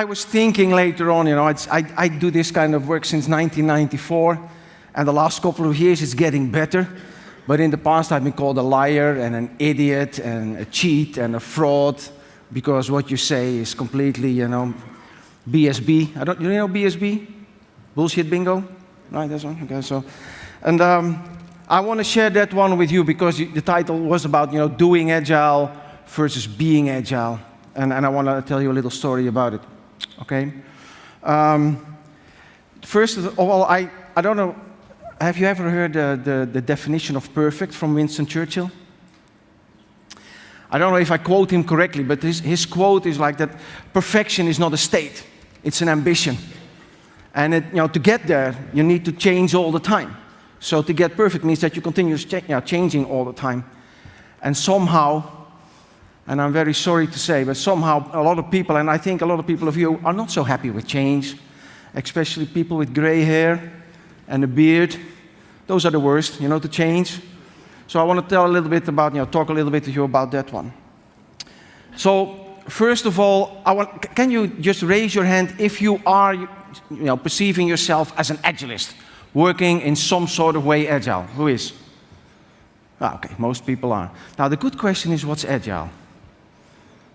I was thinking later on, you know, I, I do this kind of work since 1994, and the last couple of years it's getting better. But in the past, I've been called a liar and an idiot and a cheat and a fraud because what you say is completely, you know, BSB. I don't, you know BSB? Bullshit bingo? Right, that's one. Okay, so, and um, I want to share that one with you because the title was about, you know, doing agile versus being agile. And, and I want to tell you a little story about it. Okay? Um, first of all, I, I don't know, have you ever heard the, the definition of perfect from Winston Churchill? I don't know if I quote him correctly, but his, his quote is like that perfection is not a state, it's an ambition. And it, you know, to get there, you need to change all the time. So to get perfect means that you continue know, changing all the time. And somehow, and I'm very sorry to say, but somehow a lot of people, and I think a lot of people of you, are not so happy with change, especially people with gray hair and a beard. Those are the worst, you know, to change. So I want to tell a little bit about, you know, talk a little bit to you about that one. So first of all, I want, can you just raise your hand if you are, you know, perceiving yourself as an agilist, working in some sort of way agile? Who is? Ah, okay, most people are. Now the good question is, what's agile?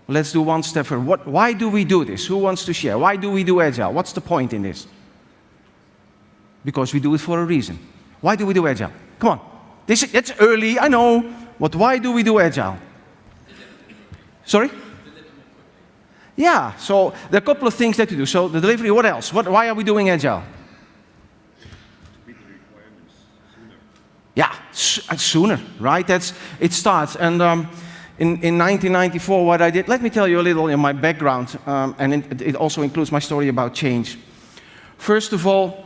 Let's do one step further. What, why do we do this? Who wants to share? Why do we do agile? What's the point in this? Because we do it for a reason. Why do we do agile? Come on. This, it's early, I know, but why do we do agile? Sorry? Yeah, so there are a couple of things that we do. So the delivery, what else? What, why are we doing agile? Yeah, uh, sooner, right? That's, it starts. And um, in, in 1994, what I did, let me tell you a little in my background, um, and it, it also includes my story about change. First of all,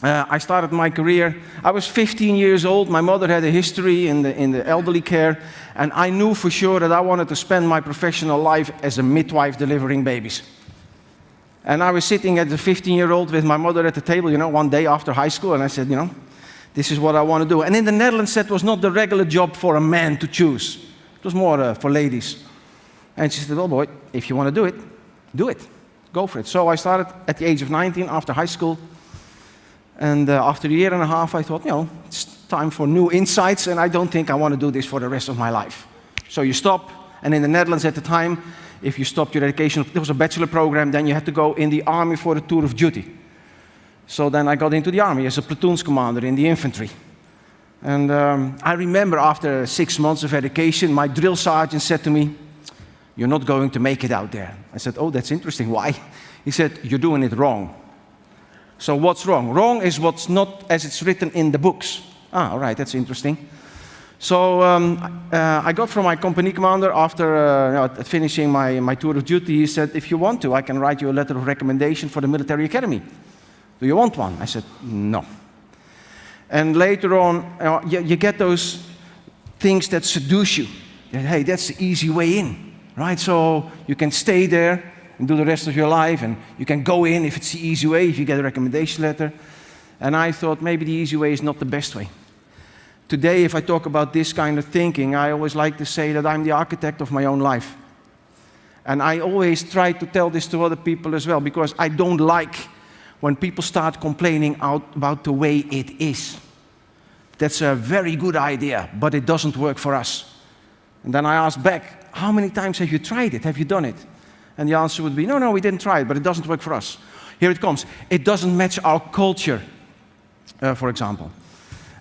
uh, I started my career, I was 15 years old, my mother had a history in the, in the elderly care, and I knew for sure that I wanted to spend my professional life as a midwife delivering babies. And I was sitting at the 15-year-old with my mother at the table, you know, one day after high school, and I said, you know, this is what I want to do. And in the Netherlands, that was not the regular job for a man to choose. It was more uh, for ladies. And she said, oh boy, if you want to do it, do it. Go for it. So I started at the age of 19 after high school and uh, after a year and a half, I thought, you know, it's time for new insights, and I don't think I want to do this for the rest of my life. So you stop, and in the Netherlands at the time, if you stopped your education, there was a bachelor program, then you had to go in the army for a tour of duty. So then I got into the army as a platoon's commander in the infantry. And um, I remember after six months of education, my drill sergeant said to me, you're not going to make it out there. I said, oh, that's interesting. Why? He said, you're doing it wrong. So what's wrong? Wrong is what's not as it's written in the books. Ah, all right, that's interesting. So um, uh, I got from my company commander after uh, you know, finishing my, my tour of duty, he said, if you want to, I can write you a letter of recommendation for the military academy. Do you want one? I said, no. And later on, uh, you, you, get those things that seduce you. Hey, that's the easy way in, right? So you can stay there, and do the rest of your life. And you can go in if it's the easy way, if you get a recommendation letter. And I thought maybe the easy way is not the best way. Today, if I talk about this kind of thinking, I always like to say that I'm the architect of my own life. And I always try to tell this to other people as well, because I don't like when people start complaining out about the way it is. That's a very good idea, but it doesn't work for us. And then I ask back, how many times have you tried it? Have you done it? And the answer would be, no, no, we didn't try it, but it doesn't work for us. Here it comes. It doesn't match our culture, uh, for example.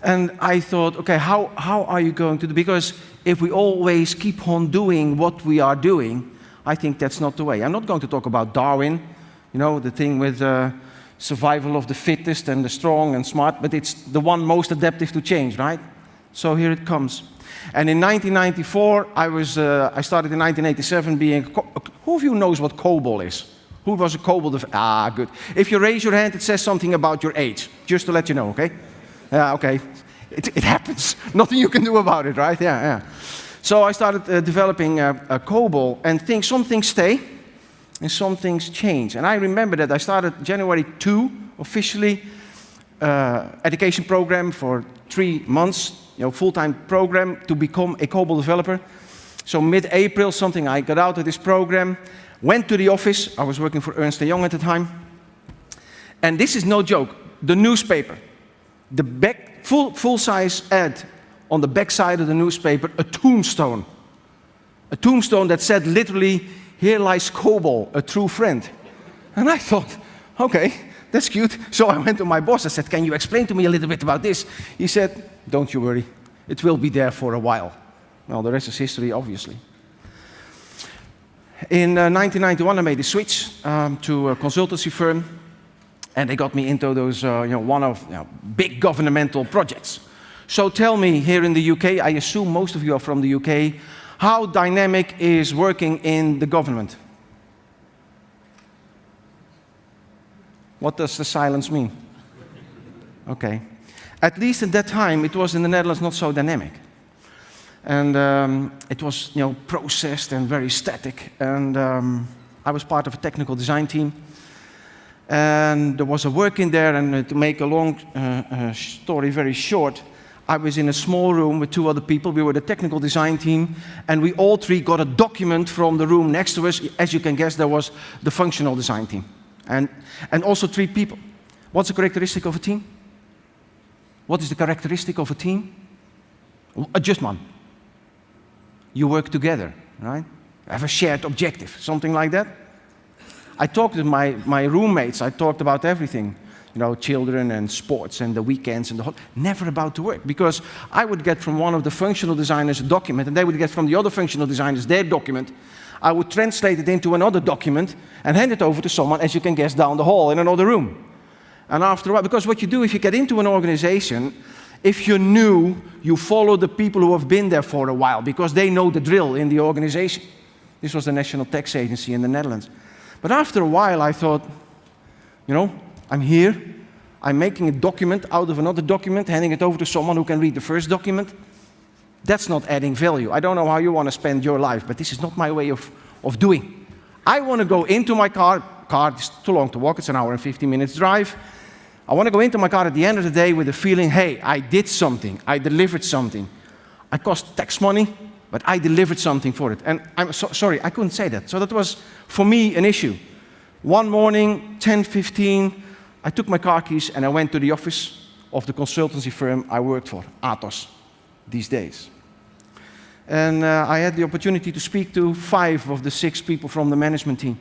And I thought, okay, how, how are you going to do? Because if we always keep on doing what we are doing, I think that's not the way. I'm not going to talk about Darwin, you know, the thing with uh, survival of the fittest and the strong and smart, but it's the one most adaptive to change, right? So here it comes. And in 1994, I, was, uh, I started in 1987 being, who of you knows what COBOL is? Who was a COBOL? Ah, good. If you raise your hand, it says something about your age, just to let you know, okay? Yeah, okay. It, it happens. Nothing you can do about it, right? Yeah, yeah. So I started uh, developing a, a COBOL, and things, some things stay, and some things change. And I remember that I started January 2, officially, uh, education program for three months, you know, full-time program to become a COBOL developer. So mid-April, something, I got out of this program, went to the office. I was working for Ernst & Young at the time. And this is no joke. The newspaper, the back, full, full-size ad on the back side of the newspaper, a tombstone. A tombstone that said literally, here lies Cobol, a true friend. And I thought, okay, that's cute. So I went to my boss, I said, can you explain to me a little bit about this? He said, don't you worry, it will be there for a while. Well, the rest is history, obviously. In uh, 1991, I made a switch um, to a consultancy firm, and they got me into those, uh, you know, one of you know, big governmental projects. So tell me, here in the UK, I assume most of you are from the UK, how dynamic is working in the government? What does the silence mean? Okay. At least at that time, it was in the Netherlands not so dynamic. And um, it was, you know, processed and very static. And um, I was part of a technical design team. And there was a work in there, and to make a long uh, uh, story very short, I was in a small room with two other people. We were the technical design team, and we all three got a document from the room next to us. As you can guess, there was the functional design team and, and also three people. What's the characteristic of a team? What is the characteristic of a team? Uh, just one. You work together, right? Have a shared objective, something like that. I talked with my, my roommates, I talked about everything. You know, children and sports and the weekends and the whole, never about to work. Because I would get from one of the functional designers a document and they would get from the other functional designers their document I would translate it into another document and hand it over to someone, as you can guess, down the hall in another room. And after a while, because what you do if you get into an organization, if you're new, you follow the people who have been there for a while because they know the drill in the organization. This was the National Tax Agency in the Netherlands. But after a while, I thought, you know, I'm here. I'm making a document out of another document, handing it over to someone who can read the first document. That's not adding value. I don't know how you want to spend your life, but this is not my way of, of doing. I want to go into my car. Car is too long to walk. It's an hour and 15 minutes drive. I want to go into my car at the end of the day with the feeling, hey, I did something. I delivered something. I cost tax money, but I delivered something for it. And I'm so, sorry, I couldn't say that. So that was, for me, an issue. One morning, 10, 15, I took my car keys and I went to the office of the consultancy firm I worked for, Atos these days. And uh, I had the opportunity to speak to five of the six people from the management team.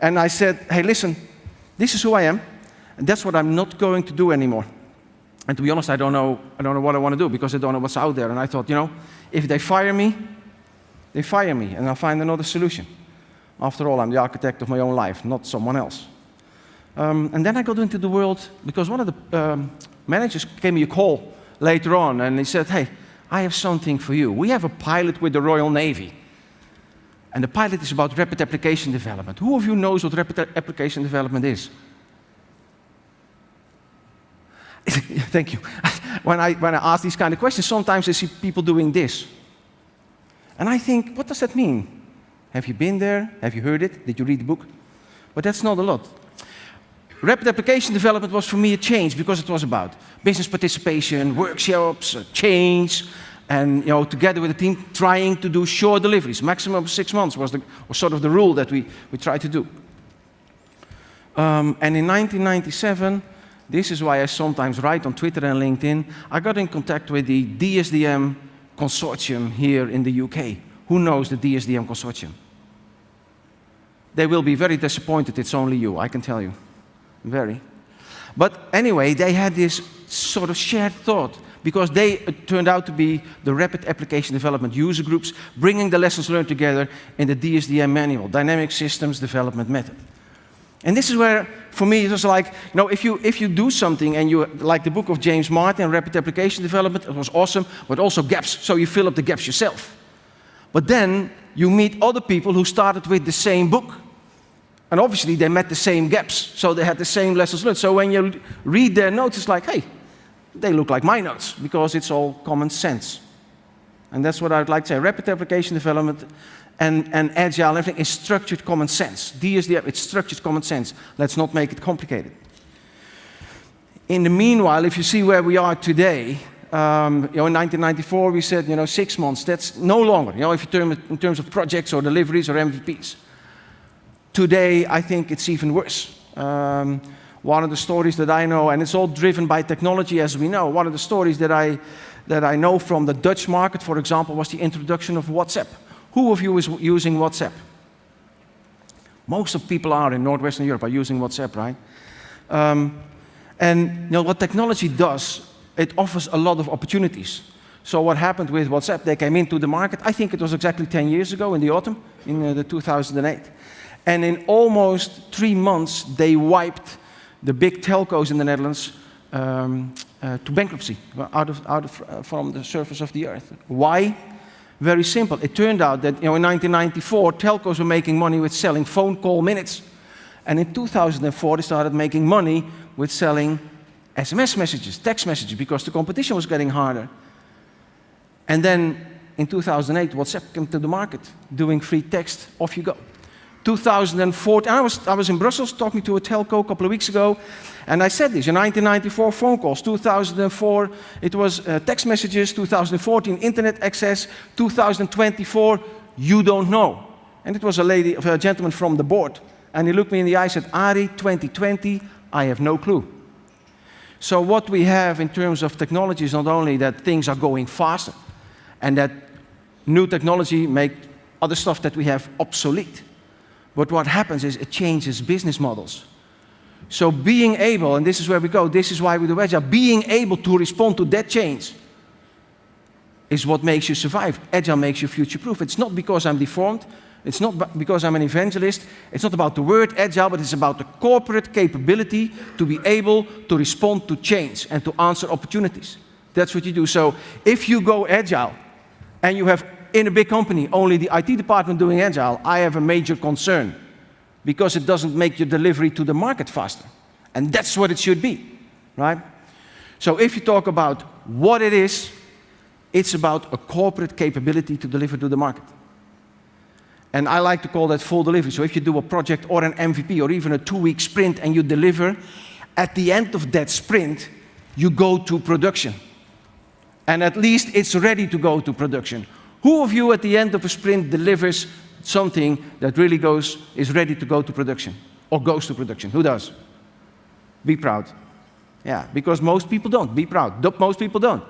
And I said, hey, listen, this is who I am, and that's what I'm not going to do anymore. And to be honest, I don't know, I don't know what I want to do because I don't know what's out there. And I thought, you know, if they fire me, they fire me, and I'll find another solution. After all, I'm the architect of my own life, not someone else. Um, and then I got into the world because one of the um, managers gave me a call later on, and he said, hey, I have something for you. We have a pilot with the Royal Navy. And the pilot is about rapid application development. Who of you knows what rapid application development is? Thank you. when, I, when I ask these kind of questions, sometimes I see people doing this. And I think, what does that mean? Have you been there? Have you heard it? Did you read the book? But that's not a lot. Rapid application development was for me a change because it was about business participation, workshops, change, and you know, together with the team, trying to do short deliveries. Maximum of six months was, the, was sort of the rule that we, we tried to do. Um, and in 1997, this is why I sometimes write on Twitter and LinkedIn, I got in contact with the DSDM consortium here in the UK. Who knows the DSDM consortium? They will be very disappointed it's only you, I can tell you very. But anyway, they had this sort of shared thought because they uh, turned out to be the rapid application development user groups, bringing the lessons learned together in the DSDM manual, Dynamic Systems Development Method. And this is where, for me, it was like, you know, if you, if you do something and you, like the book of James Martin, Rapid Application Development, it was awesome, but also gaps, so you fill up the gaps yourself. But then you meet other people who started with the same book, and obviously they met the same gaps, so they had the same lessons learned. So when you read their notes, it's like, hey, they look like my notes, because it's all common sense. And that's what I'd like to say. Rapid application development and, and agile everything is structured common sense. DSDM, it's structured common sense. Let's not make it complicated. In the meanwhile, if you see where we are today, Um, you know, in 1994, we said, you know, six months. That's no longer, you know, if you term it in terms of projects or deliveries or MVPs. Today, I think it's even worse. Um, one of the stories that I know, and it's all driven by technology as we know, one of the stories that I, that I know from the Dutch market, for example, was the introduction of WhatsApp. Who of you is using WhatsApp? Most of people are in Northwestern Europe are using WhatsApp, right? Um, and you know, what technology does, it offers a lot of opportunities. So what happened with WhatsApp, they came into the market, I think it was exactly 10 years ago in the autumn, in uh, the 2008. And in almost three months, they wiped the big telcos in the Netherlands um, uh, to bankruptcy, out of, out of, uh, from the surface of the earth. Why? Very simple. It turned out that you know, in 1994, telcos were making money with selling phone call minutes. And in 2004, they started making money with selling SMS messages, text messages, because the competition was getting harder. And then in 2008, WhatsApp came to the market, doing free text, off you go. 2014, I was, I was in Brussels talking to a telco a couple of weeks ago, and I said this, in 1994 phone calls, 2004 it was uh, text messages, 2014 internet access, 2024 you don't know. And it was a lady, a gentleman from the board, and he looked me in the eye and said, Ari, 2020, I have no clue. So what we have in terms of technology is not only that things are going faster, and that new technology make other stuff that we have obsolete. But what happens is it changes business models. So being able, and this is where we go, this is why we do Agile, being able to respond to that change is what makes you survive. Agile makes you future-proof. It's not because I'm deformed, it's not because I'm an evangelist, it's not about the word Agile, but it's about the corporate capability to be able to respond to change and to answer opportunities. That's what you do. So if you go Agile, and you have in a big company only the IT department doing agile, I have a major concern because it doesn't make your delivery to the market faster. And that's what it should be, right? So if you talk about what it is, it's about a corporate capability to deliver to the market. And I like to call that full delivery. So if you do a project or an MVP or even a two-week sprint and you deliver, at the end of that sprint, you go to production. And at least it's ready to go to production. Who of you at the end of a sprint delivers something that really goes, is ready to go to production or goes to production? Who does? Be proud. Yeah, because most people don't. Be proud. Most people don't.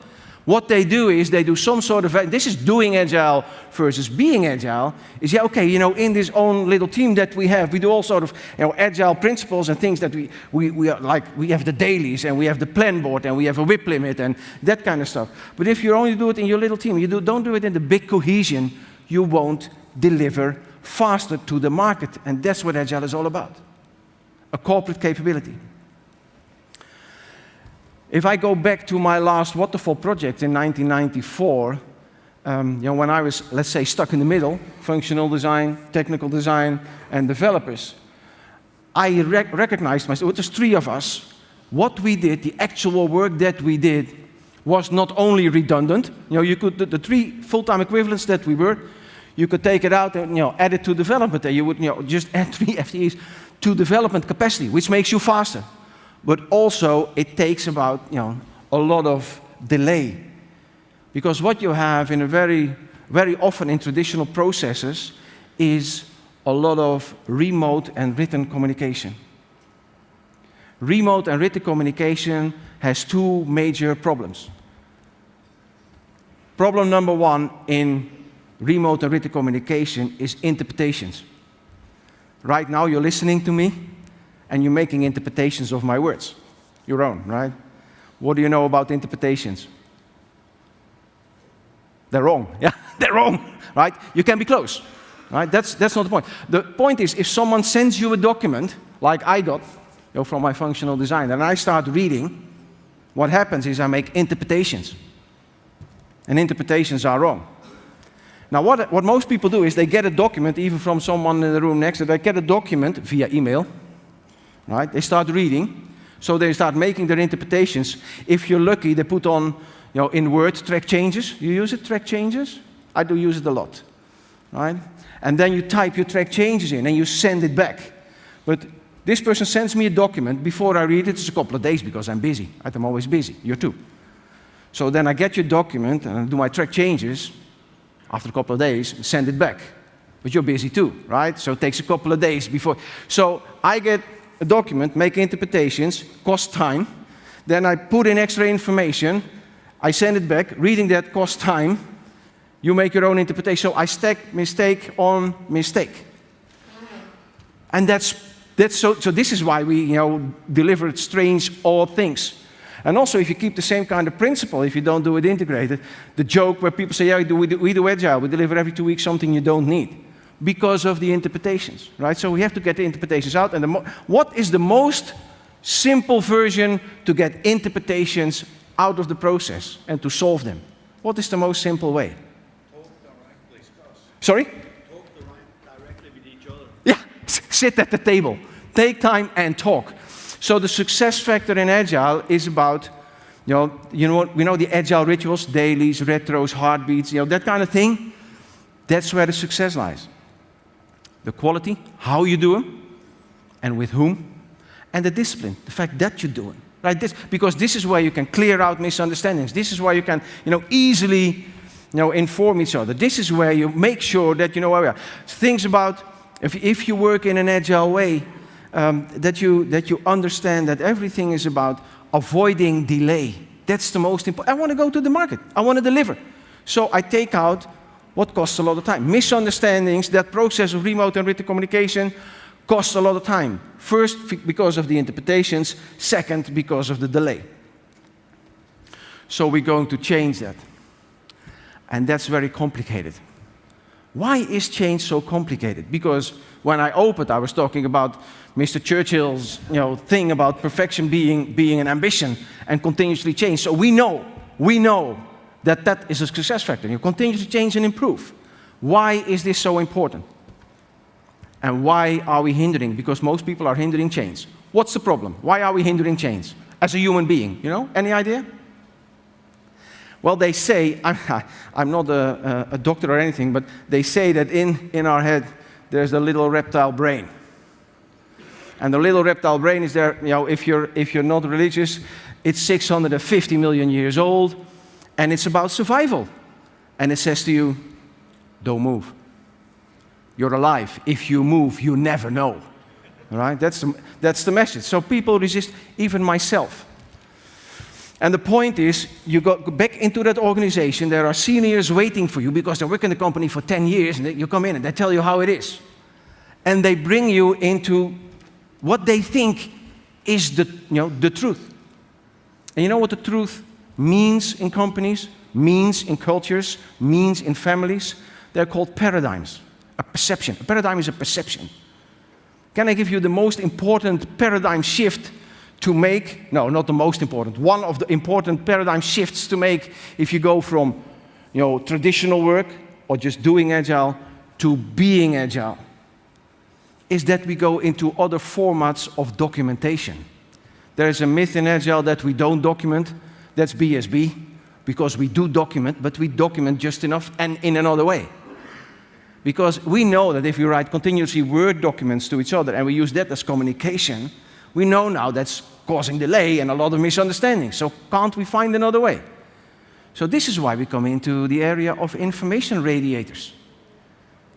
What they do is they do some sort of, this is doing agile versus being agile, is yeah, okay, you know, in this own little team that we have, we do all sort of, you know, agile principles and things that we, we, we are like, we have the dailies and we have the plan board and we have a WIP limit and that kind of stuff. But if you only do it in your little team, you do, don't do it in the big cohesion, you won't deliver faster to the market. And that's what agile is all about. A corporate capability. If I go back to my last waterfall project in 1994, um, you know, when I was, let's say, stuck in the middle, functional design, technical design, and developers, I rec recognized myself, there's three of us, what we did, the actual work that we did, was not only redundant, you know, you could, the, the three full-time equivalents that we were, you could take it out and, you know, add it to development, and you would, you know, just add three FTEs to development capacity, which makes you faster but also it takes about you know, a lot of delay. Because what you have in a very, very often in traditional processes is a lot of remote and written communication. Remote and written communication has two major problems. Problem number one in remote and written communication is interpretations. Right now you're listening to me, and you're making interpretations of my words, your own, right? What do you know about interpretations? They're wrong. Yeah, they're wrong, right? You can be close, right? That's, that's not the point. The point is, if someone sends you a document, like I got, you know, from my functional design, and I start reading, what happens is I make interpretations. And interpretations are wrong. Now, what, what most people do is they get a document, even from someone in the room next to them, they get a document via email, right? They start reading, so they start making their interpretations. If you're lucky, they put on, you know, in Word, track changes. You use it, track changes? I do use it a lot, right? And then you type your track changes in and you send it back. But this person sends me a document. Before I read it, it's a couple of days because I'm busy. I'm always busy. You're too. So then I get your document and I do my track changes after a couple of days, send it back. But you're busy too, right? So it takes a couple of days before. So I get a document, make interpretations, cost time. Then I put in extra information. I send it back. Reading that costs time. You make your own interpretation. So I stack mistake on mistake. And that's, that's so, so this is why we you know, deliver strange, odd things. And also, if you keep the same kind of principle, if you don't do it integrated, the joke where people say, yeah, we do, we do, we do agile, we deliver every two weeks something you don't need because of the interpretations, right? So we have to get the interpretations out. And what is the most simple version to get interpretations out of the process and to solve them? What is the most simple way? Talk directly, Sorry? Talk directly with each other. Yeah, sit at the table. Take time and talk. So the success factor in Agile is about, you know, you know, we know the Agile rituals, dailies, retros, heartbeats, you know, that kind of thing. That's where the success lies. The quality, how you do them, and with whom, and the discipline, the fact that you do it. Right? This, because this is where you can clear out misunderstandings. This is where you can, you know, easily, you know, inform each other. This is where you make sure that you know where we are. Things about if, if you work in an agile way, um, that, you, that you understand that everything is about avoiding delay. That's the most important. I want to go to the market. I want to deliver. So I take out what costs a lot of time. Misunderstandings, that process of remote and written communication costs a lot of time. First, because of the interpretations. Second, because of the delay. So we're going to change that. And that's very complicated. Why is change so complicated? Because when I opened, I was talking about Mr. Churchill's you know, thing about perfection being, being an ambition and continuously change. So we know, we know that that is a success factor. You continue to change and improve. Why is this so important? And why are we hindering? Because most people are hindering change. What's the problem? Why are we hindering change? As a human being, you know? Any idea? Well, they say, I'm, I'm not a, a, doctor or anything, but they say that in, in our head there's a little reptile brain. And the little reptile brain is there, you know, if you're, if you're not religious, it's 650 million years old, and it's about survival. And it says to you, don't move. You're alive. If you move, you never know. All right? That's the, that's the message. So people resist, even myself. And the point is, you go back into that organization, there are seniors waiting for you because they work in the company for 10 years, and you come in and they tell you how it is. And they bring you into what they think is the, you know, the truth. And you know what the truth means in companies, means in cultures, means in families? They're called paradigms, a perception. A paradigm is a perception. Can I give you the most important paradigm shift to make? No, not the most important. One of the important paradigm shifts to make if you go from you know, traditional work or just doing agile to being agile is that we go into other formats of documentation. There is a myth in Agile that we don't document. That's BSB, because we do document, but we document just enough and in another way. Because we know that if we write continuously Word documents to each other and we use that as communication, we know now that's causing delay and a lot of misunderstandings. So can't we find another way? So this is why we come into the area of information radiators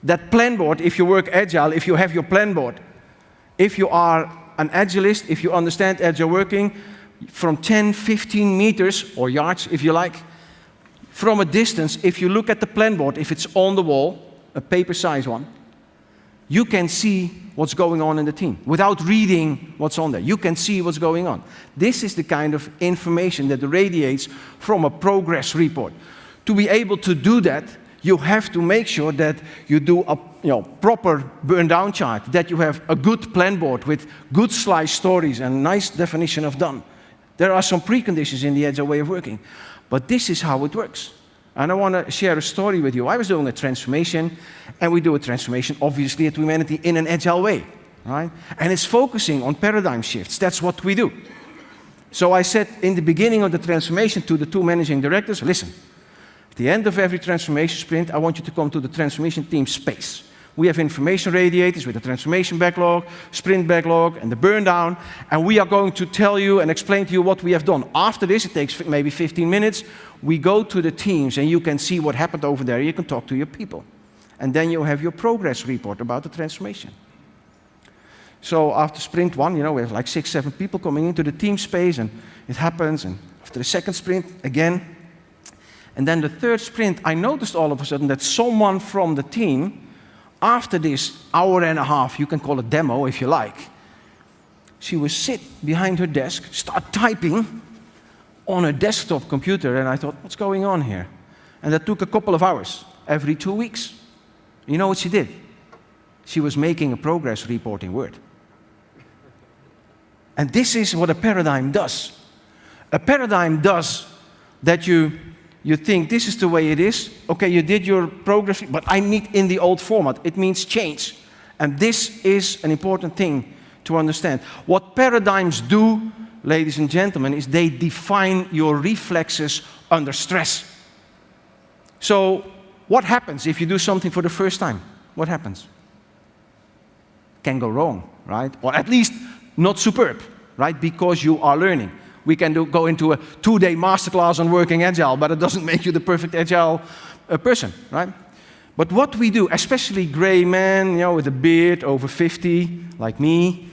that plan board, if you work agile, if you have your plan board, if you are an agilist, if you understand agile working, from 10, 15 meters, or yards if you like, from a distance, if you look at the plan board, if it's on the wall, a paper size one, you can see what's going on in the team without reading what's on there. You can see what's going on. This is the kind of information that radiates from a progress report. To be able to do that, you have to make sure that you do a you know, proper burn down chart, that you have a good plan board with good slice stories and nice definition of done. There are some preconditions in the agile way of working, but this is how it works. And I want to share a story with you. I was doing a transformation, and we do a transformation, obviously, at Wemanity in an agile way, right? And it's focusing on paradigm shifts. That's what we do. So I said in the beginning of the transformation to the two managing directors, listen, at the end of every transformation sprint, I want you to come to the transformation team space. We have information radiators with the transformation backlog, sprint backlog, and the burn down, and we are going to tell you and explain to you what we have done. After this, it takes maybe 15 minutes, we go to the teams and you can see what happened over there, you can talk to your people. And then you have your progress report about the transformation. So after sprint one, you know, we have like six, seven people coming into the team space and it happens. And after the second sprint, again. And then the third sprint, I noticed all of a sudden that someone from the team, after this hour and a half, you can call it demo if you like, she would sit behind her desk, start typing on a desktop computer. And I thought, what's going on here? And that took a couple of hours every two weeks. You know what she did? She was making a progress report in Word. And this is what a paradigm does. A paradigm does that you, you think this is the way it is. Okay, you did your progress, but I need in the old format. It means change. And this is an important thing to understand. What paradigms do, ladies and gentlemen, is they define your reflexes under stress. So, what happens if you do something for the first time? What happens? Can go wrong, right? Or at least not superb, right? Because you are learning. We can do, go into a two-day masterclass on working agile, but it doesn't make you the perfect agile uh, person, right? But what we do, especially gray men, you know, with a beard, over 50, like me,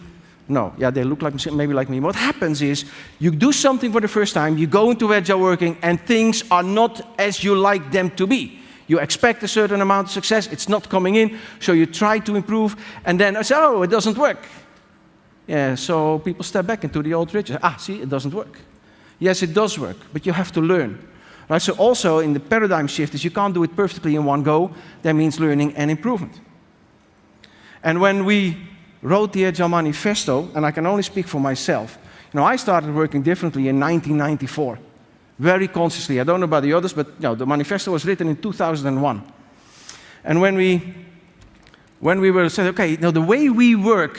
no, yeah, they look like maybe like me. What happens is you do something for the first time, you go into agile working, and things are not as you like them to be. You expect a certain amount of success, it's not coming in, so you try to improve, and then I say, oh, it doesn't work. Yeah, so people step back into the old ritual. Ah, see, it doesn't work. Yes, it does work, but you have to learn. Right, so also in the paradigm shift is you can't do it perfectly in one go. That means learning and improvement. And when we wrote the Agile Manifesto, and I can only speak for myself, you know, I started working differently in 1994, very consciously. I don't know about the others, but you know, the manifesto was written in 2001. And when we, when we were said, okay, you know, the way we work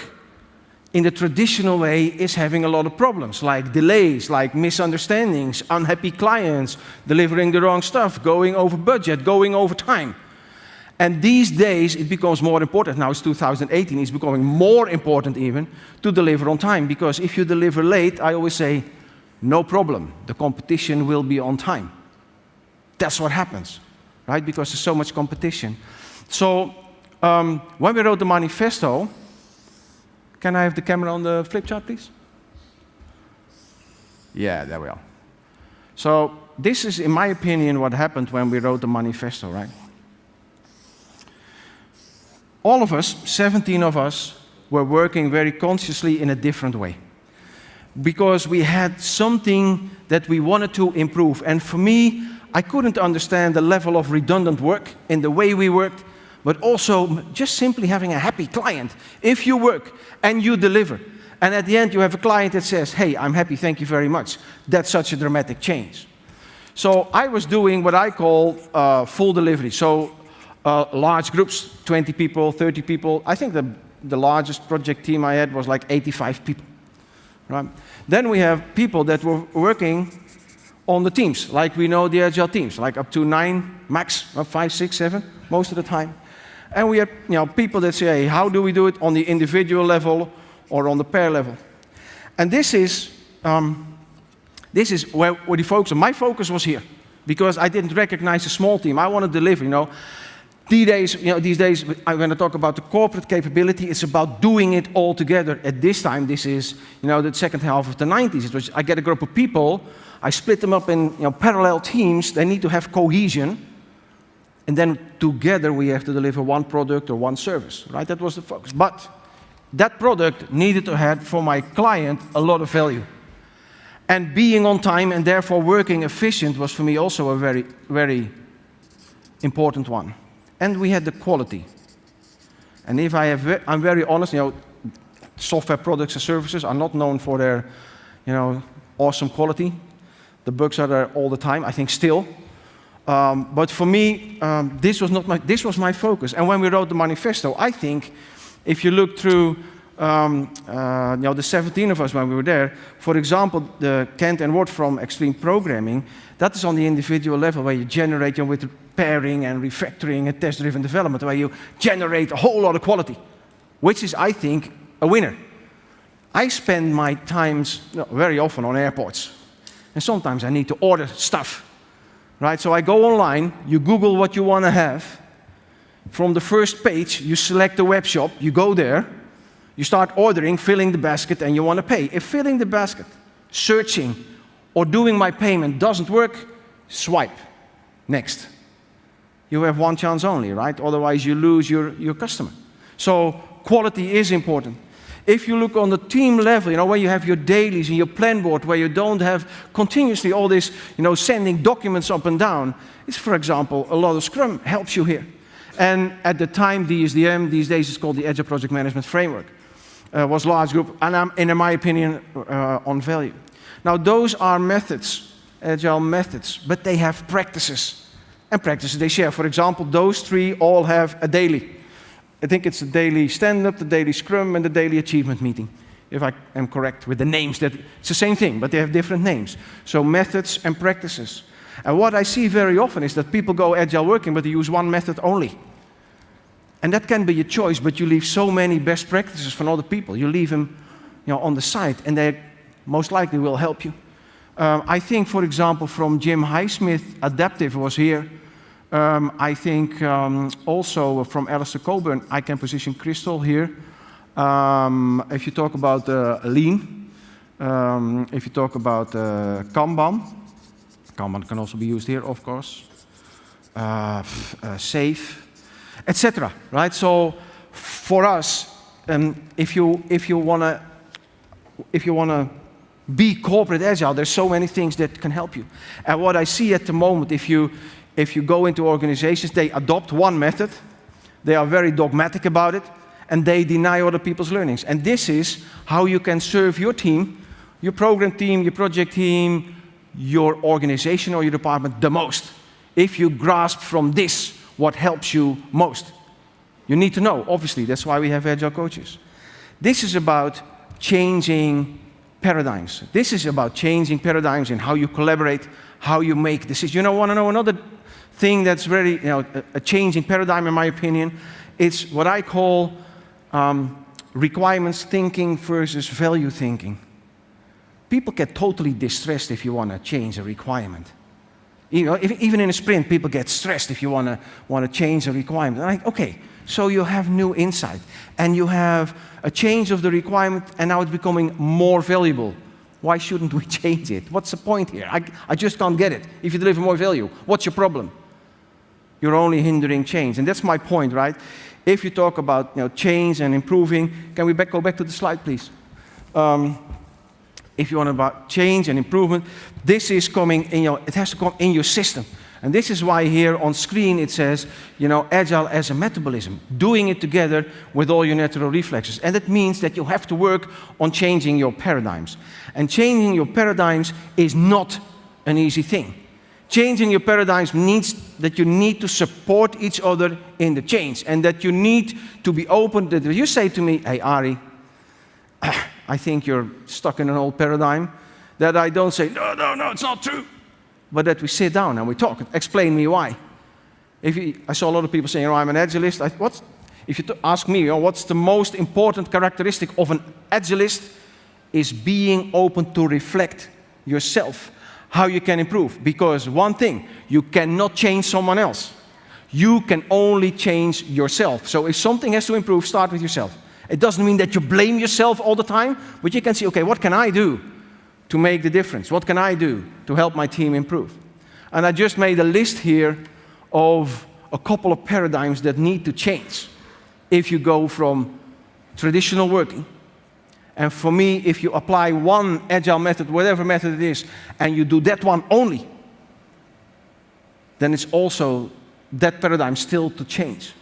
in the traditional way is having a lot of problems, like delays, like misunderstandings, unhappy clients, delivering the wrong stuff, going over budget, going over time. And these days, it becomes more important. Now it's 2018, it's becoming more important even to deliver on time. Because if you deliver late, I always say, no problem, the competition will be on time. That's what happens, right? Because there's so much competition. So um, when we wrote the manifesto, can I have the camera on the flip chart, please? Yeah, there we are. So this is, in my opinion, what happened when we wrote the manifesto, right? All of us, 17 of us, were working very consciously in a different way. Because we had something that we wanted to improve. And for me, I couldn't understand the level of redundant work in the way we worked but also just simply having a happy client. If you work and you deliver, and at the end you have a client that says, hey, I'm happy, thank you very much, that's such a dramatic change. So I was doing what I call uh, full delivery. So uh, large groups, 20 people, 30 people. I think the, the largest project team I had was like 85 people. Right? Then we have people that were working on the teams, like we know the agile teams, like up to nine, max, five, six, seven, most of the time. And we have you know, people that say, hey, how do we do it on the individual level or on the pair level? And this is, um, this is where, where the focus, my focus was here. Because I didn't recognize a small team. I want to deliver, you know. These days, you know, these days, I'm going to talk about the corporate capability. It's about doing it all together. At this time, this is, you know, the second half of the 90s. It was, I get a group of people, I split them up in you know, parallel teams. They need to have cohesion. And then together we have to deliver one product or one service, right? That was the focus. But that product needed to have, for my client, a lot of value. And being on time and therefore working efficient was for me also a very, very important one. And we had the quality. And if I have, I'm very honest, you know, software products and services are not known for their, you know, awesome quality. The bugs are there all the time, I think still. Um, but for me, um, this was not my, this was my focus. And when we wrote the manifesto, I think if you look through um, uh, you know, the 17 of us when we were there, for example, the Kent and Ward from Extreme Programming, that is on the individual level where you generate you know, with pairing and refactoring and test-driven development, where you generate a whole lot of quality, which is, I think, a winner. I spend my times you know, very often on airports, and sometimes I need to order stuff, right? So I go online, you Google what you want to have. From the first page, you select the web shop, you go there, you start ordering, filling the basket, and you want to pay. If filling the basket, searching, or doing my payment doesn't work, swipe. Next. You have one chance only, right? Otherwise, you lose your, your customer. So quality is important. If you look on the team level, you know, where you have your dailies and your plan board, where you don't have continuously all this, you know, sending documents up and down, it's, for example, a lot of Scrum helps you here. And at the time, DSDM, these days it's called the Agile Project Management Framework, uh, was large group, and I'm, in my opinion, uh, on value. Now, those are methods, Agile methods, but they have practices. And practices they share. For example, those three all have a daily. I think it's the daily stand-up, the daily scrum, and the daily achievement meeting, if I am correct with the names. That it's the same thing, but they have different names. So methods and practices. And what I see very often is that people go agile working, but they use one method only. And that can be a choice, but you leave so many best practices from other people. You leave them you know, on the side, and they most likely will help you. Um, I think, for example, from Jim Highsmith, Adaptive was here. Um, I think um, also from Alistair Cockburn, I can position Crystal here. Um, if you talk about uh, lean, um, if you talk about uh, Kanban, Kanban can also be used here, of course. Uh, uh SAFe, etc. Right? So for us, um, if you if you wanna if you wanna be corporate agile, there's so many things that can help you. And what I see at the moment, if you if you go into organizations, they adopt one method, they are very dogmatic about it, and they deny other people's learnings. And this is how you can serve your team, your program team, your project team, your organization or your department the most. If you grasp from this what helps you most. You need to know, obviously, that's why we have agile coaches. This is about changing paradigms. This is about changing paradigms in how you collaborate, how you make decisions. You know, want to know another thing that's very, you know, a, changing paradigm in my opinion? It's what I call um, requirements thinking versus value thinking. People get totally distressed if you want to change a requirement. You know, if, even in a sprint, people get stressed if you want to want to change a requirement. Like, okay, so you have new insight, and you have a change of the requirement, and now it's becoming more valuable. Why shouldn't we change it? What's the point here? I, I just can't get it. If you deliver more value, what's your problem? You're only hindering change, and that's my point, right? If you talk about you know, change and improving, can we back, go back to the slide, please? Um, if you want about change and improvement, this is coming in your, it has to come in your system. And this is why here on screen it says, you know, agile as a metabolism, doing it together with all your natural reflexes. And that means that you have to work on changing your paradigms. And changing your paradigms is not an easy thing. Changing your paradigms means that you need to support each other in the change and that you need to be open. That you say to me, hey, Ari, I think you're stuck in an old paradigm, that I don't say, no, no, no, it's not true, but that we sit down and we talk, explain me why. If you, I saw a lot of people saying, oh, I'm an agilist. I, what's, if you ask me, oh, what's the most important characteristic of an agilist is being open to reflect yourself how you can improve. Because one thing, you cannot change someone else. You can only change yourself. So if something has to improve, start with yourself. It doesn't mean that you blame yourself all the time, but you can see, okay, what can I do to make the difference? What can I do to help my team improve? And I just made a list here of a couple of paradigms that need to change if you go from traditional working and for me, if you apply one agile method, whatever method it is, and you do that one only, then it's also that paradigm still to change.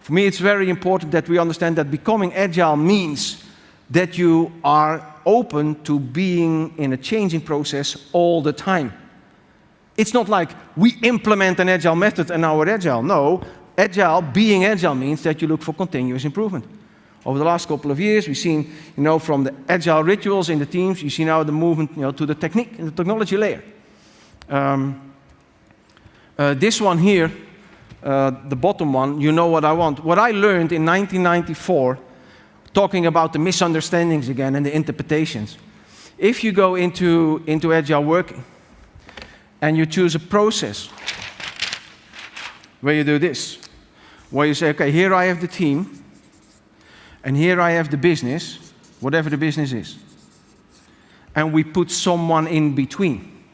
For me, it's very important that we understand that becoming agile means that you are open to being in a changing process all the time. It's not like we implement an agile method and now we're agile. No, agile, being agile means that you look for continuous improvement. Over the last couple of years, we've seen, you know, from the agile rituals in the teams, you see now the movement, you know, to the technique, and the technology layer. Um, Uh, this one here, uh, the bottom one, you know what I want. What I learned in 1994, talking about the misunderstandings again and the interpretations. If you go into, into agile working and you choose a process where you do this, where you say, okay, here I have the team, and here I have the business, whatever the business is. And we put someone in between.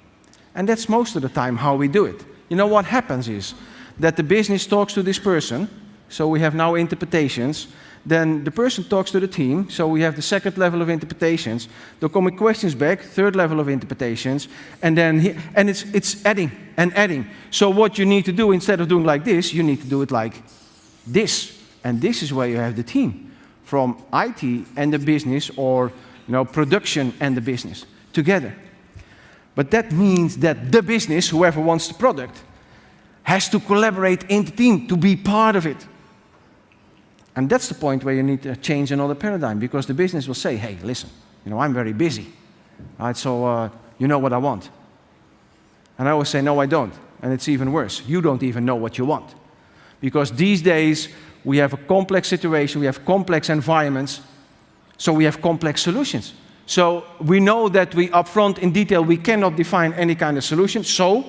And that's most of the time how we do it. You know what happens is that the business talks to this person, so we have now interpretations, then the person talks to the team, so we have the second level of interpretations. There come questions back, third level of interpretations, and then he, and it's it's adding and adding. So what you need to do instead of doing like this, you need to do it like this, and this is where you have the team from IT and the business, or you know production and the business together. But that means that the business, whoever wants the product, has to collaborate in the team to be part of it. And that's the point where you need to change another paradigm because the business will say, hey, listen, you know, I'm very busy. Right, so uh, you know what I want. And I always say, no, I don't. And it's even worse. You don't even know what you want. Because these days, we have a complex situation, we have complex environments, so we have complex solutions. So we know that we upfront in detail, we cannot define any kind of solution. So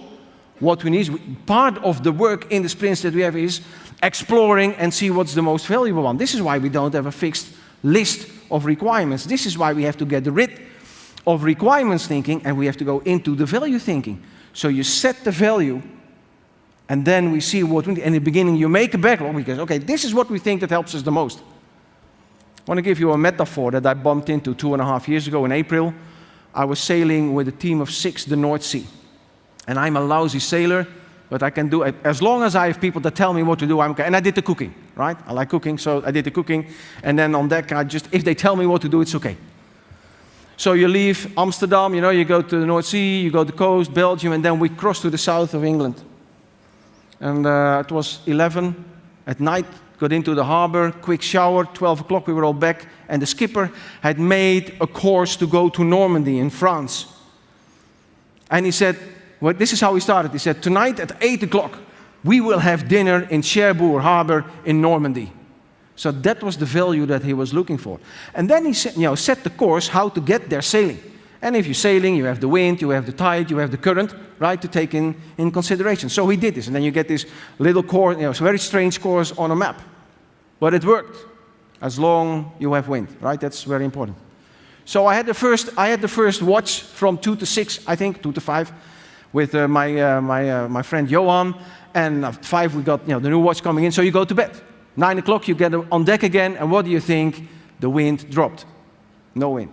what we need is, part of the work in the sprints that we have is exploring and see what's the most valuable one. This is why we don't have a fixed list of requirements. This is why we have to get rid of requirements thinking and we have to go into the value thinking. So you set the value and then we see what we need. In the beginning you make a backlog because, okay, this is what we think that helps us the most. I want to give you a metaphor that I bumped into two and a half years ago in April. I was sailing with a team of six the North Sea. And I'm a lousy sailor, but I can do it. As long as I have people that tell me what to do, I'm okay. And I did the cooking, right? I like cooking, so I did the cooking. And then on deck, I just, if they tell me what to do, it's okay. So you leave Amsterdam, you know, you go to the North Sea, you go to the coast, Belgium, and then we cross to the south of England. And uh, it was 11 at night, got into the harbor, quick shower, 12 o'clock, we were all back, and the skipper had made a course to go to Normandy in France. And he said, well, this is how he started. He said, tonight at 8 o'clock, we will have dinner in Cherbourg Harbor in Normandy. So that was the value that he was looking for. And then he set, you know, set the course how to get there sailing. And if you're sailing, you have the wind, you have the tide, you have the current, right, to take in, in consideration. So he did this, and then you get this little course, you know, a very strange course on a map. But it worked, as long you have wind, right? That's very important. So I had the first, I had the first watch from two to six, I think, two to five, with uh, my, uh, my, uh, my friend Johan, and at five we got you know, the new watch coming in, so you go to bed. Nine o'clock you get on deck again, and what do you think? The wind dropped. No wind.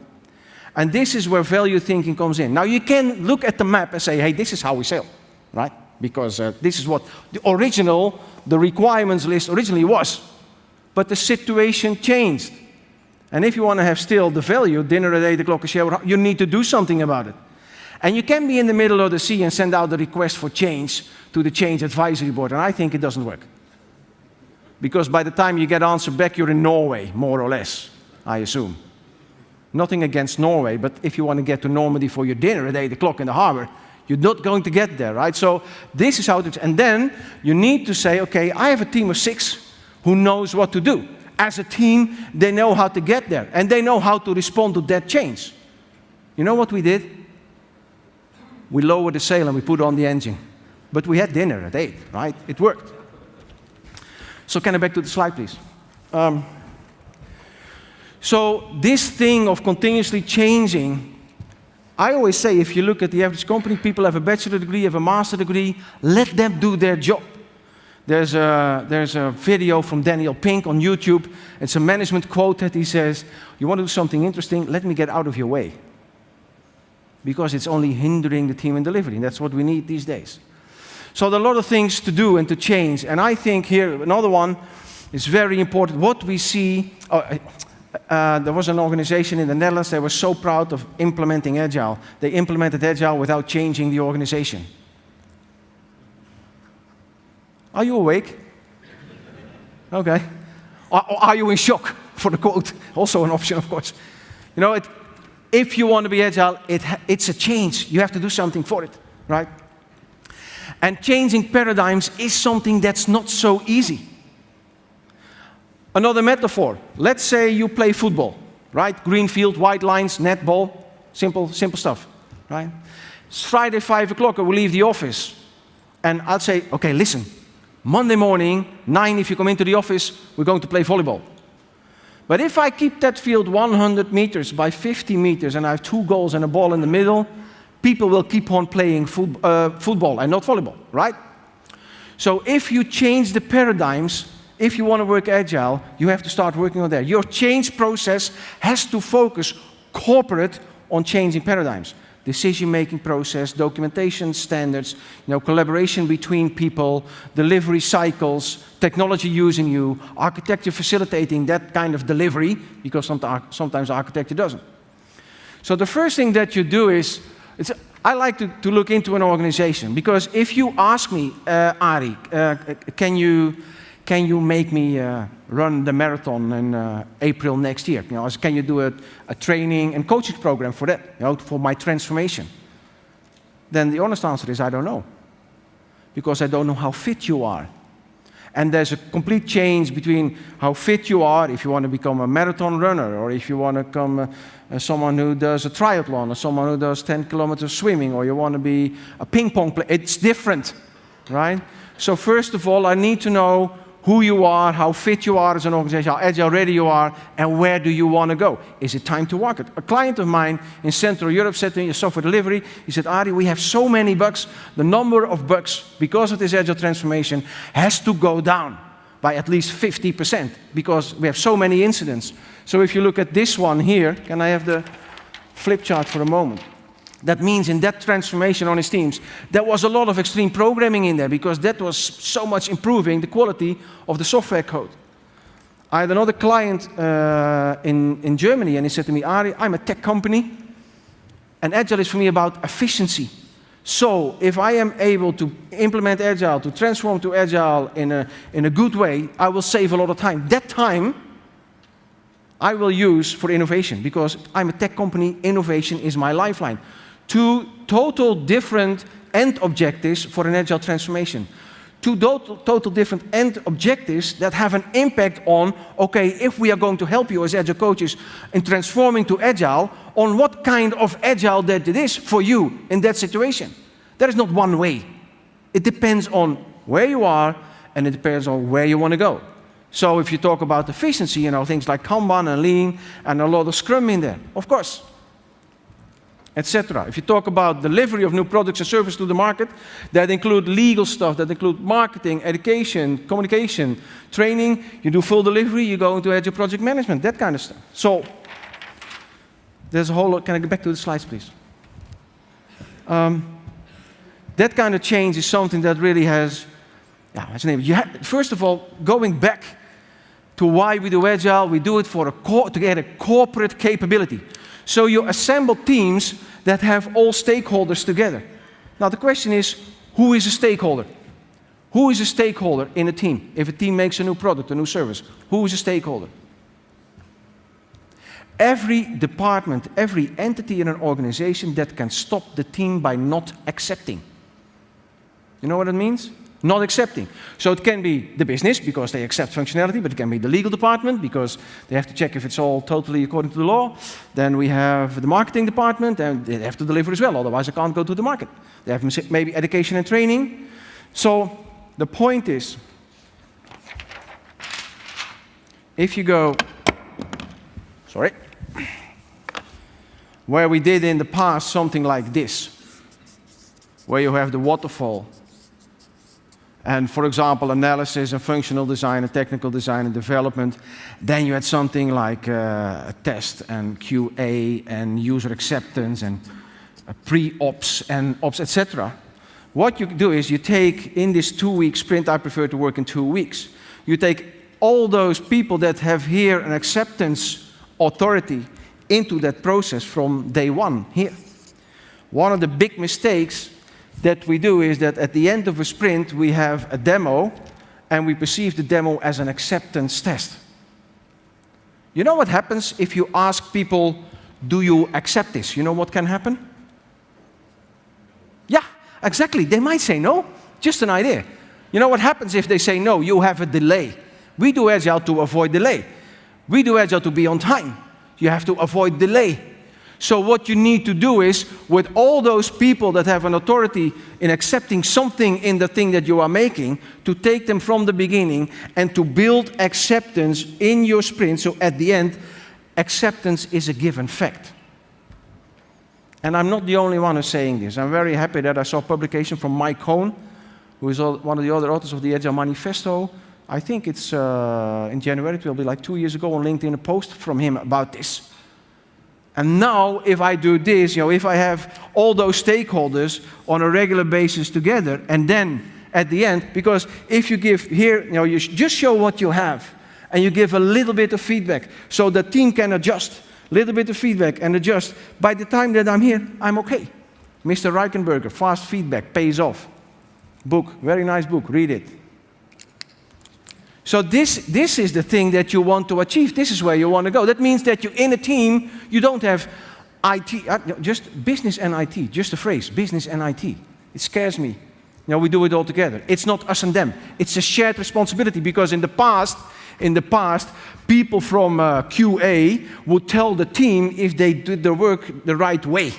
And this is where value thinking comes in. Now you can look at the map and say, hey, this is how we sail, right? Because uh, this is what the original, the requirements list originally was. But the situation changed. And if you want to have still the value, dinner at 8 o'clock, you need to do something about it. And you can be in the middle of the sea and send out a request for change to the change advisory board, and I think it doesn't work. Because by the time you get answer back, you're in Norway, more or less, I assume. Nothing against Norway, but if you want to get to Normandy for your dinner at 8 o'clock in the harbor, you're not going to get there, right? So this is how it is. And then you need to say, okay, I have a team of six who knows what to do. As a team, they know how to get there, and they know how to respond to that change. You know what we did? we lowered the sail and we put on the engine. But we had dinner at 8, right? It worked. So can I back to the slide, please? Um, so this thing of continuously changing, I always say if you look at the average company, people have a bachelor degree, have a master degree, let them do their job. There's a, there's a video from Daniel Pink on YouTube. It's a management quote that he says, you want to do something interesting, let me get out of your way because it's only hindering the team in delivery. And that's what we need these days. So there are a lot of things to do and to change. And I think here, another one is very important. What we see, uh, uh, there was an organization in the Netherlands, that was so proud of implementing Agile. They implemented Agile without changing the organization. Are you awake? Okay. Are, are you in shock for the quote? Also an option, of course. You know, it, if you want to be agile, it it's a change. You have to do something for it, right? And changing paradigms is something that's not so easy. Another metaphor. Let's say you play football, right? Green field, white lines, netball, simple, simple stuff, right? It's Friday, 5 o'clock, I will leave the office. And I'll say, okay, listen, Monday morning, 9 if you come into the office, we're going to play volleyball. But if I keep that field 100 meters by 50 meters and I have two goals and a ball in the middle, people will keep on playing uh, football and not volleyball, right? So if you change the paradigms, if you want to work agile, you have to start working on that. Your change process has to focus corporate on changing paradigms decision-making process, documentation standards, you know, collaboration between people, delivery cycles, technology using you, architecture facilitating that kind of delivery, because sometimes architecture doesn't. So the first thing that you do is, I like to, to, look into an organization, because if you ask me, uh, Ari, uh, can you can you make me uh, run the marathon in uh, April next year? You know, can you do a, a, training and coaching program for that, you know, for my transformation? Then the honest answer is I don't know. Because I don't know how fit you are. And there's a complete change between how fit you are if you want to become a marathon runner or if you want to become uh, uh, someone who does a triathlon or someone who does 10 kilometers swimming or you want to be a ping pong player. It's different, right? So first of all, I need to know who you are, how fit you are as an organization, how agile ready you are, and where do you want to go? Is it time to market? A client of mine in Central Europe said to me, a software delivery, he said, Ari, we have so many bugs, the number of bugs because of this agile transformation has to go down by at least 50% because we have so many incidents. So if you look at this one here, can I have the flip chart for a moment? That means in that transformation on his teams, there was a lot of extreme programming in there because that was so much improving the quality of the software code. I had another client uh, in, in Germany and he said to me, Ari, I'm a tech company and Agile is for me about efficiency. So if I am able to implement Agile, to transform to Agile in a, in a good way, I will save a lot of time. That time I will use for innovation because I'm a tech company, innovation is my lifeline two total different end objectives for an agile transformation. Two total, total different end objectives that have an impact on, okay, if we are going to help you as agile coaches in transforming to agile, on what kind of agile that it is for you in that situation. There is not one way. It depends on where you are and it depends on where you want to go. So if you talk about efficiency, you know, things like Kanban and Lean and a lot of Scrum in there, of course etc. If you talk about delivery of new products and services to the market, that include legal stuff, that include marketing, education, communication, training, you do full delivery, you go into agile project management, that kind of stuff. So there's a whole lot, can I get back to the slides, please? Um, that kind of change is something that really has, yeah, what's name? You first of all, going back to why we do Agile, we do it for a to get a corporate capability. So you assemble teams that have all stakeholders together. Now the question is, who is a stakeholder? Who is a stakeholder in a team? If a team makes a new product, a new service, who is a stakeholder? Every department, every entity in an organization that can stop the team by not accepting. You know what it means? Not accepting. So it can be the business because they accept functionality, but it can be the legal department because they have to check if it's all totally according to the law. Then we have the marketing department and they have to deliver as well, otherwise I can't go to the market. They have maybe education and training. So the point is, if you go, sorry, where we did in the past something like this, where you have the waterfall and for example, analysis and functional design and technical design and development. Then you had something like uh, a test and QA and user acceptance and pre-ops and ops, etc. What you do is you take, in this two-week sprint, I prefer to work in two weeks, you take all those people that have here an acceptance authority into that process from day one here. One of the big mistakes that we do is that at the end of a sprint, we have a demo, and we perceive the demo as an acceptance test. You know what happens if you ask people, do you accept this? You know what can happen? Yeah, exactly. They might say no. Just an idea. You know what happens if they say no? You have a delay. We do agile to avoid delay. We do agile to be on time. You have to avoid delay. So what you need to do is, with all those people that have an authority in accepting something in the thing that you are making, to take them from the beginning and to build acceptance in your sprint. So at the end, acceptance is a given fact. And I'm not the only one who's saying this. I'm very happy that I saw a publication from Mike Cohn, who is one of the other authors of the Agile Manifesto. I think it's uh, in January, it will be like two years ago on LinkedIn, a post from him about this. And now, if I do this, you know, if I have all those stakeholders on a regular basis together, and then at the end, because if you give here, you know, you just show what you have, and you give a little bit of feedback, so the team can adjust, little bit of feedback and adjust. By the time that I'm here, I'm okay. Mr. Reichenberger, fast feedback pays off. Book, very nice book, read it. So this, this is the thing that you want to achieve. This is where you want to go. That means that you're in a team, you don't have IT, uh, just business and IT, just a phrase, business and IT. It scares me. Know, we do it all together. It's not us and them. It's a shared responsibility because in the past, in the past, people from uh, QA would tell the team if they did their work the right way.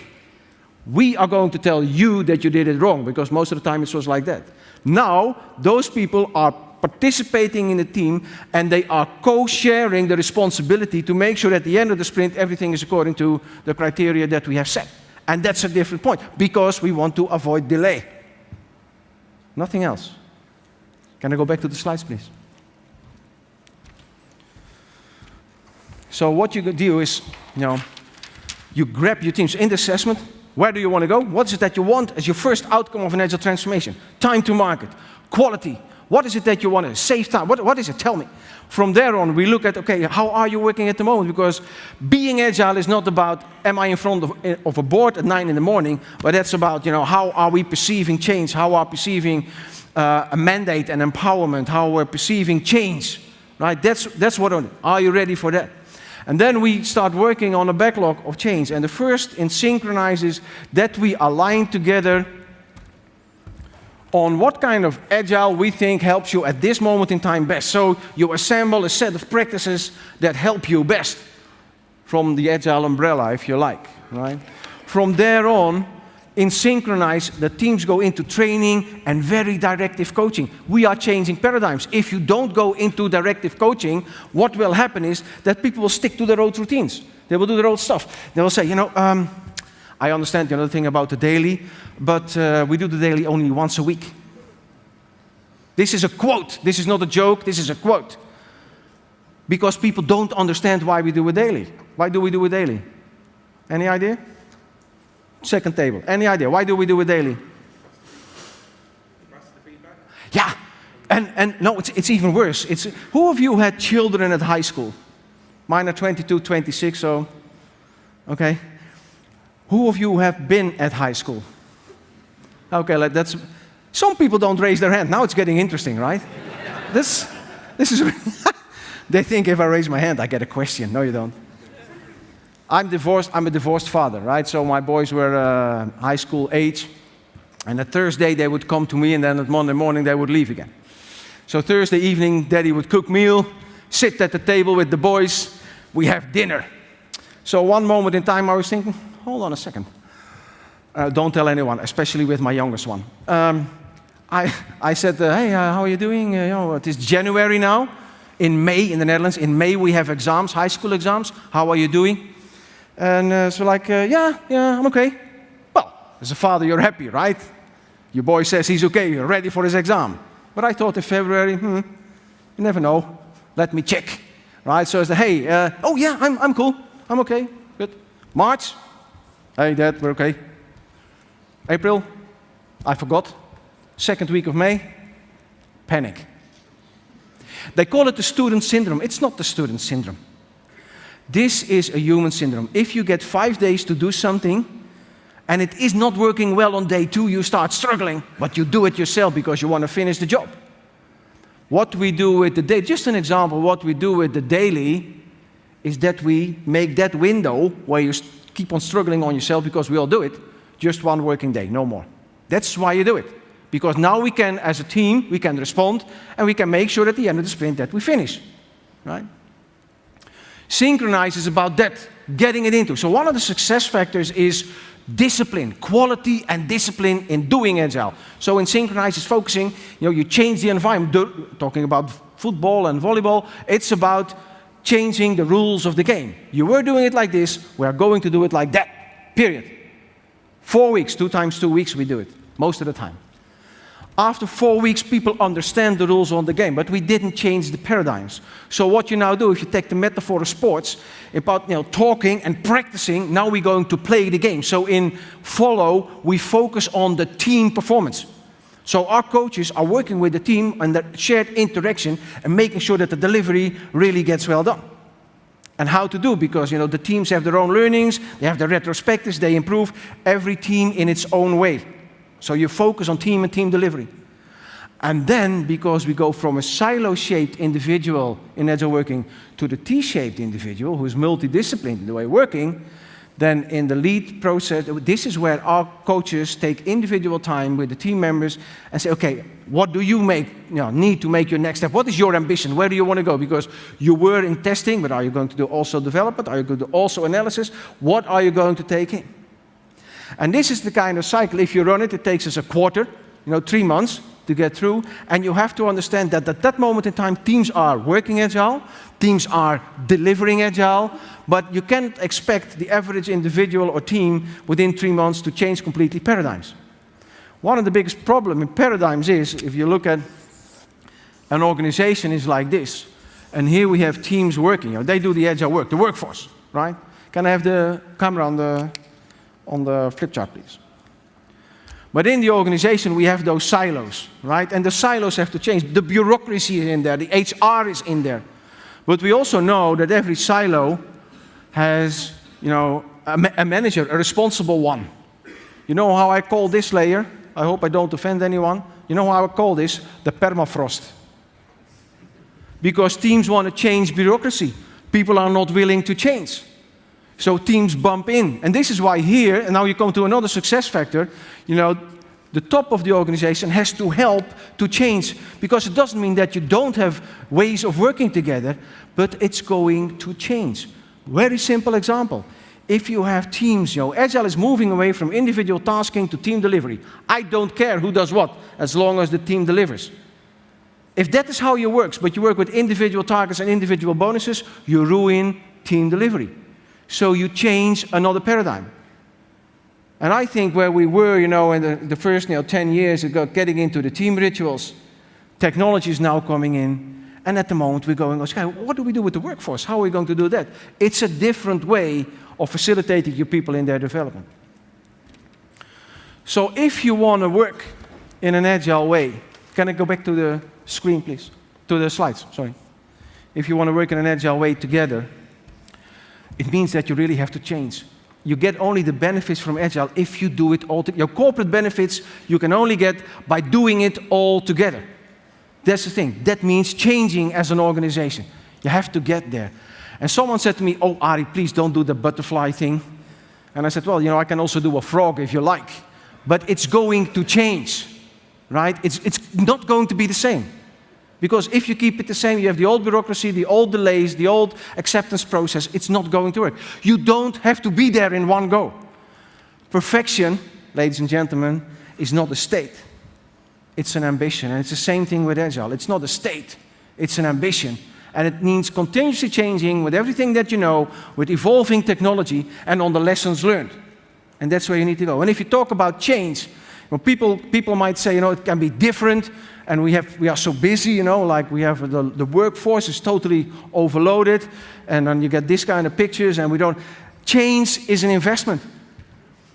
We are going to tell you that you did it wrong because most of the time it was like that. Now, those people are participating in the team and they are co-sharing the responsibility to make sure at the end of the sprint everything is according to the criteria that we have set. And that's a different point because we want to avoid delay. Nothing else. Can I go back to the slides, please? So what you do is, you know, you grab your teams in the assessment. Where do you want to go? What is it that you want as your first outcome of an agile transformation? Time to market, quality, what is it that you want to save time? What, what is it? Tell me. From there on, we look at, okay, how are you working at the moment? Because being agile is not about, am I in front of, of a board at nine in the morning, but that's about, you know, how are we perceiving change? How are perceiving uh, a mandate and empowerment? How we're perceiving change, right? That's, that's what, are you ready for that? And then we start working on a backlog of change. And the first in synchronizes that we align together on what kind of agile we think helps you at this moment in time best. So you assemble a set of practices that help you best from the agile umbrella, if you like, right? From there on, in synchronize, the teams go into training and very directive coaching. We are changing paradigms. If you don't go into directive coaching, what will happen is that people will stick to their old routines. They will do their old stuff. They will say, you know, um, I understand the other thing about the daily, but uh, we do the daily only once a week. This is a quote. This is not a joke. This is a quote. Because people don't understand why we do a daily. Why do we do a daily? Any idea? Second table. Any idea? Why do we do a daily? Yeah. And, and no, it's, it's even worse. It's, who of you had children at high school? Mine are 22, 26, so, okay. Who of you have been at high school? Okay, that's, some people don't raise their hand. Now it's getting interesting, right? this, this is, they think if I raise my hand, I get a question. No, you don't. I'm divorced, I'm a divorced father, right? So my boys were uh, high school age. And at Thursday, they would come to me, and then at Monday morning, they would leave again. So Thursday evening, daddy would cook meal, sit at the table with the boys, we have dinner. So one moment in time, I was thinking, hold on a second. Uh, don't tell anyone, especially with my youngest one. Um, I, I said, uh, hey, uh, how are you doing? Uh, you know, it is January now. In May, in the Netherlands, in May we have exams, high school exams. How are you doing? And uh, so like, uh, yeah, yeah, I'm okay. Well, as a father, you're happy, right? Your boy says he's okay, you're ready for his exam. But I thought in February, hmm, you never know. Let me check, right? So I said, hey, oh yeah, I'm, I'm cool, I'm okay, good. March, Hey, Dad, we're okay. April, I forgot. Second week of May, panic. They call it the student syndrome. It's not the student syndrome. This is a human syndrome. If you get five days to do something and it is not working well on day two, you start struggling, but you do it yourself because you want to finish the job. What we do with the day, just an example, what we do with the daily is that we make that window where you keep on struggling on yourself because we all do it, just one working day, no more. That's why you do it. Because now we can, as a team, we can respond and we can make sure at the end of the sprint that we finish, right? Synchronize is about that, getting it into. So one of the success factors is discipline, quality and discipline in doing agile. So in synchronize it's focusing, you know, you change the environment, talking about football and volleyball, it's about changing the rules of the game. You were doing it like this, we are going to do it like that, period. Four weeks, two times two weeks we do it, most of the time. After four weeks, people understand the rules on the game, but we didn't change the paradigms. So what you now do, if you take the metaphor of sports, about you know, talking and practicing, now we're going to play the game. So in follow, we focus on the team performance. So our coaches are working with the team and the shared interaction and making sure that the delivery really gets well done. And how to do, because you know, the teams have their own learnings, they have their retrospectives, they improve, every team in its own way. So you focus on team and team delivery. And then, because we go from a silo-shaped individual in agile working to the T-shaped individual who is multidisciplined in the way of working, then in the lead process, this is where our coaches take individual time with the team members and say, okay, what do you make, you know, need to make your next step? What is your ambition? Where do you want to go? Because you were in testing, but are you going to do also development? Are you going to do also analysis? What are you going to take in? And this is the kind of cycle, if you run it, it takes us a quarter, you know, three months to get through. And you have to understand that at that moment in time, teams are working agile, teams are delivering agile, but you can't expect the average individual or team within three months to change completely paradigms. One of the biggest problems in paradigms is, if you look at an organization is like this, and here we have teams working, you know, they do the agile work, the workforce, right? Can I have the camera on the on the flip chart, please. But in the organization, we have those silos, right? And the silos have to change. The bureaucracy is in there, the HR is in there. But we also know that every silo has, you know, a, ma a manager, a responsible one. You know how I call this layer? I hope I don't offend anyone. You know how I call this? The permafrost. Because teams want to change bureaucracy. People are not willing to change. So teams bump in. And this is why here, and now you come to another success factor, you know, the top of the organization has to help to change because it doesn't mean that you don't have ways of working together, but it's going to change. Very simple example. If you have teams, you know, Agile is moving away from individual tasking to team delivery. I don't care who does what, as long as the team delivers. If that is how you work, but you work with individual targets and individual bonuses, you ruin team delivery. So you change another paradigm. And I think where we were, you know, in the, the first you know, 10 years ago, getting into the team rituals, technology is now coming in. And at the moment, we're going, okay, what do we do with the workforce? How are we going to do that? It's a different way of facilitating your people in their development. So if you want to work in an agile way, can I go back to the screen, please? To the slides, sorry. If you want to work in an agile way together, it means that you really have to change. You get only the benefits from Agile if you do it all. Your corporate benefits you can only get by doing it all together. That's the thing. That means changing as an organization. You have to get there. And someone said to me, oh, Ari, please don't do the butterfly thing. And I said, well, you know, I can also do a frog if you like. But it's going to change, right? It's, it's not going to be the same. Because if you keep it the same, you have the old bureaucracy, the old delays, the old acceptance process, it's not going to work. You don't have to be there in one go. Perfection, ladies and gentlemen, is not a state. It's an ambition. And it's the same thing with Agile. It's not a state, it's an ambition. And it means continuously changing with everything that you know, with evolving technology, and on the lessons learned. And that's where you need to go. And if you talk about change, well, people, people might say, you know, it can be different, and we, have, we are so busy, you know, like we have the, the workforce is totally overloaded, and then you get this kind of pictures, and we don't. Change is an investment.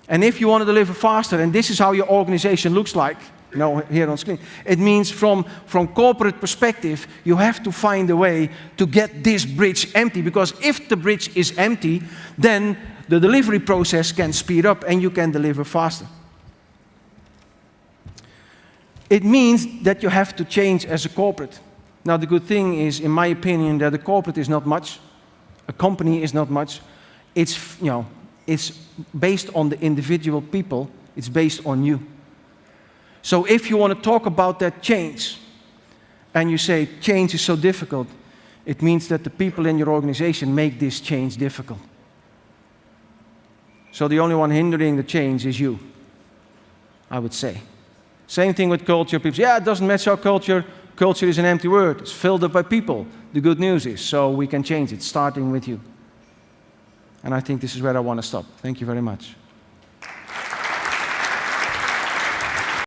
And if you want to deliver faster, and this is how your organization looks like, you know, here on screen, it means from, from corporate perspective, you have to find a way to get this bridge empty, because if the bridge is empty, then the delivery process can speed up and you can deliver faster. It means that you have to change as a corporate. Now, the good thing is, in my opinion, that a corporate is not much, a company is not much. It's, you know, it's based on the individual people, it's based on you. So if you want to talk about that change, and you say change is so difficult, it means that the people in your organization make this change difficult. So the only one hindering the change is you, I would say. Same thing with culture. People say, yeah, it doesn't match our culture. Culture is an empty word. It's filled up by people. The good news is, so we can change it, starting with you. And I think this is where I want to stop. Thank you very much.